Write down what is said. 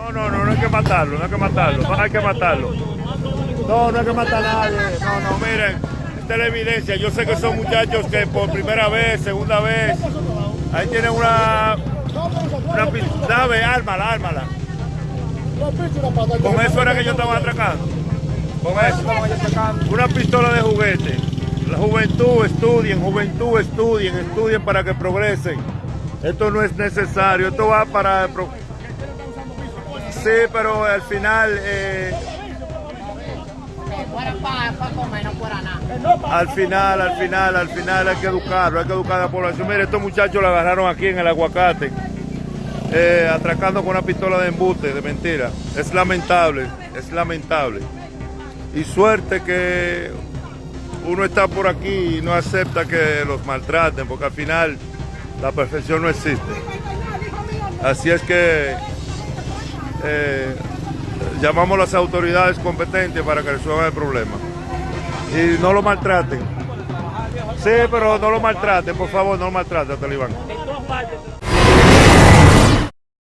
No, no, no, no hay que matarlo, no hay que matarlo, no hay que matarlo. No, no hay que matar a nadie. No, no, miren, esta es la evidencia. Yo sé que son muchachos que por primera vez, segunda vez, ahí tienen una, una pistola, ármala, ármala. Con eso era que yo estaba atracando. Con eso. Una pistola de juguete. La juventud estudien, juventud estudien, estudien para que progresen. Esto no es necesario, esto va para... Sí, pero al final, eh, al final, al final, al final hay que educarlo, hay que educar a la población. Mire, estos muchachos la agarraron aquí en el aguacate, eh, atracando con una pistola de embute, de mentira. Es lamentable, es lamentable. Y suerte que uno está por aquí y no acepta que los maltraten, porque al final la perfección no existe. Así es que eh, llamamos a las autoridades competentes para que resuelvan el problema. Y no lo maltraten. Sí, pero no lo maltraten, por favor, no lo maltraten, Talibán.